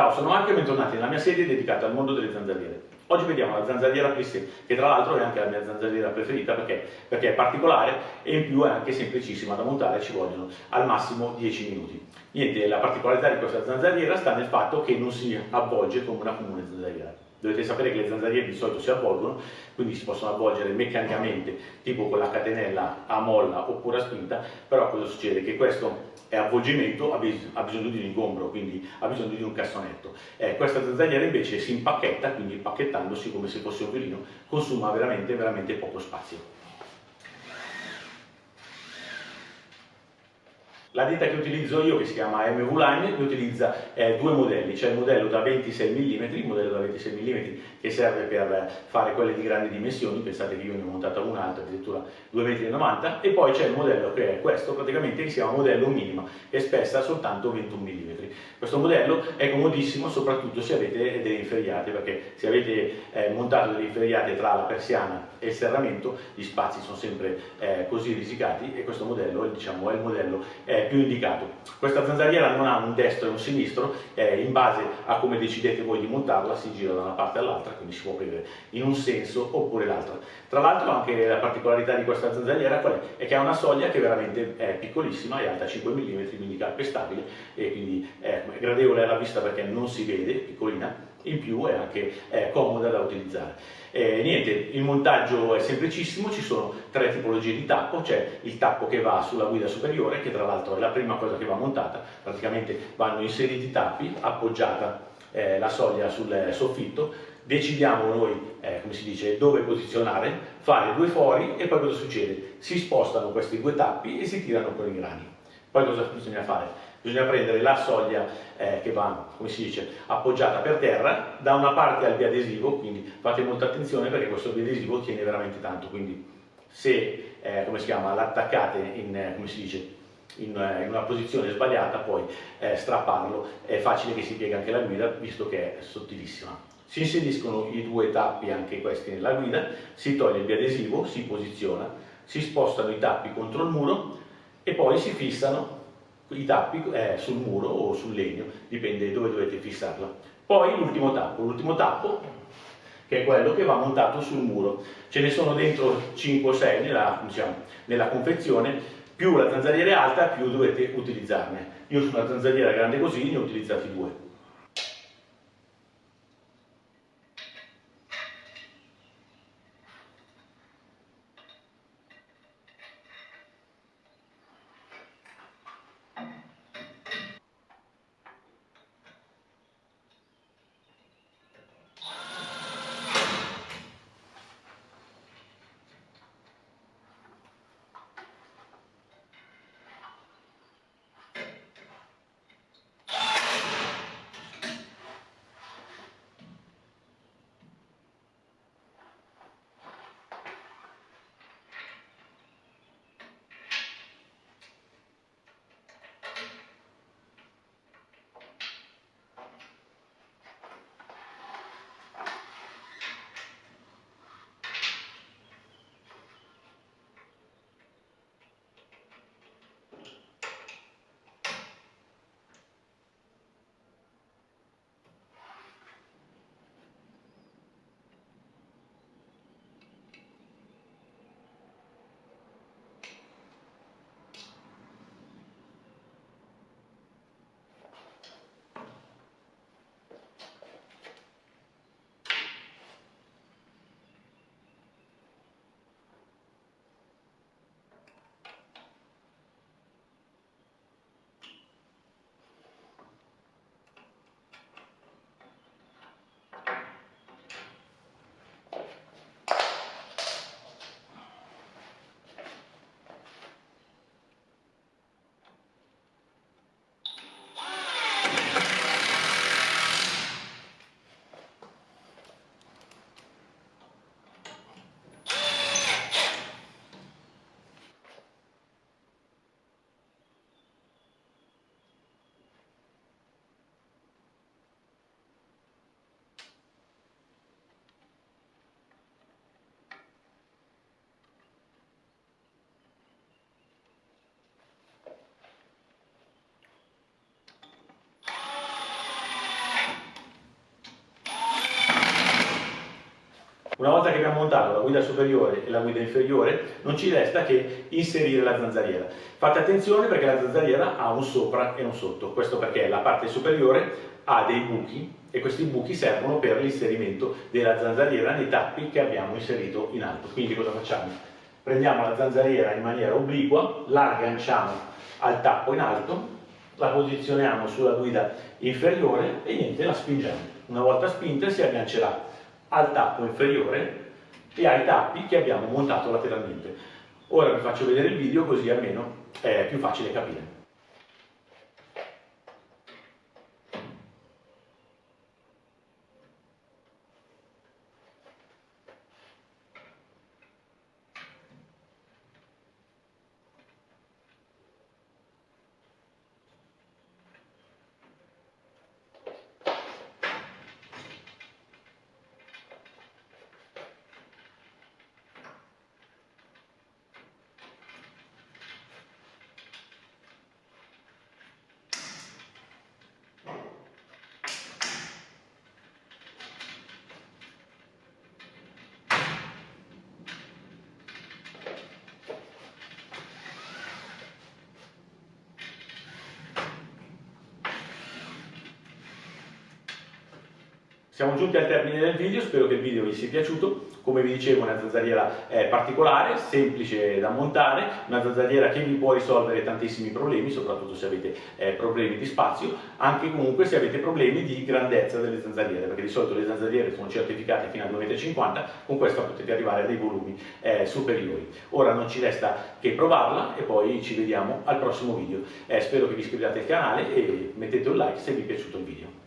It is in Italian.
Ciao, sono Marco e bentornati nella mia serie dedicata al mondo delle zanzariere. Oggi vediamo la zanzariera plissé, che tra l'altro è anche la mia zanzariera preferita perché, perché, è particolare e in più è anche semplicissima da montare, ci vogliono al massimo 10 minuti. Niente, la particolarità di questa zanzariera sta nel fatto che non si avvolge come una comune zanzariera. Dovete sapere che le zanzariere di solito si avvolgono, quindi si possono avvolgere meccanicamente, tipo con la catenella a molla oppure a spinta, però cosa succede? Che questo avvolgimento ha, bis ha bisogno di un ingombro, quindi ha bisogno di un cassonetto. Eh, questa zanzariera invece si impacchetta, quindi impacchettandosi come se fosse un violino, consuma veramente, veramente poco spazio. La ditta che utilizzo io, che si chiama MV Line, utilizza eh, due modelli, c'è il modello da 26 mm, il modello da 26 mm che serve per fare quelle di grandi dimensioni, pensate che io ne ho montata un'altra, addirittura 2,90 m, e poi c'è il modello che è questo, praticamente che si chiama modello minima, che spessa soltanto 21 mm. Questo modello è comodissimo soprattutto se avete delle inferriate, perché se avete eh, montato delle inferriate tra la persiana e il serramento, gli spazi sono sempre eh, così risicati e questo modello diciamo, è il modello più indicato. Questa zanzariera non ha un destro e un sinistro, eh, in base a come decidete voi di montarla si gira da una parte all'altra, quindi si può prendere in un senso oppure l'altro. Tra l'altro anche la particolarità di questa zanzariera è? È che ha una soglia che veramente è piccolissima, è alta 5 mm, quindi calpestabile e quindi è gradevole alla vista perché non si vede, piccolina, in più è anche è comoda da utilizzare. Eh, niente, il montaggio è semplicissimo, ci sono tre tipologie di tappo, c'è il tappo che va sulla guida superiore, che tra l'altro è la prima cosa che va montata, praticamente vanno inseriti i tappi, appoggiata eh, la soglia sul soffitto, decidiamo noi, eh, come si dice, dove posizionare, fare due fori e poi cosa succede? Si spostano questi due tappi e si tirano con i grani. Poi cosa bisogna fare? Bisogna prendere la soglia eh, che va, come si dice, appoggiata per terra, da una parte al biadesivo, quindi fate molta attenzione perché questo biadesivo tiene veramente tanto, quindi se, eh, come si chiama, l'attaccate in, eh, come si dice, in, eh, in, una posizione sbagliata, poi eh, strapparlo è facile che si piega anche la guida, visto che è sottilissima. Si inseriscono i due tappi, anche questi, nella guida, si toglie il biadesivo, si posiziona, si spostano i tappi contro il muro e poi si fissano i tappi eh, sul muro o sul legno, dipende dove dovete fissarla. Poi l'ultimo tappo, l'ultimo tappo che è quello che va montato sul muro. Ce ne sono dentro 5 o 6 nella, diciamo, nella confezione, più la zanzariera è alta più dovete utilizzarne. Io su una zanzariera grande così ne ho utilizzati due. Una volta che abbiamo montato la guida superiore e la guida inferiore, non ci resta che inserire la zanzariera. Fate attenzione perché la zanzariera ha un sopra e un sotto, questo perché la parte superiore ha dei buchi e questi buchi servono per l'inserimento della zanzariera nei tappi che abbiamo inserito in alto. Quindi cosa facciamo? Prendiamo la zanzariera in maniera obliqua, la agganciamo al tappo in alto, la posizioniamo sulla guida inferiore e niente, la spingiamo. Una volta spinta si aggancerà al tappo inferiore e ai tappi che abbiamo montato lateralmente. Ora vi faccio vedere il video così almeno è più facile capire. Siamo giunti al termine del video, spero che il video vi sia piaciuto. Come vi dicevo, una zanzariera è particolare, semplice da montare, una zanzariera che vi può risolvere tantissimi problemi, soprattutto se avete eh, problemi di spazio, anche comunque se avete problemi di grandezza delle zanzariere, perché di solito le zanzariere sono certificate fino a 2,50 m, con questa potete arrivare a dei volumi eh, superiori. Ora non ci resta che provarla e poi ci vediamo al prossimo video. Eh, spero che vi iscriviate al canale e mettete un like se vi è piaciuto il video.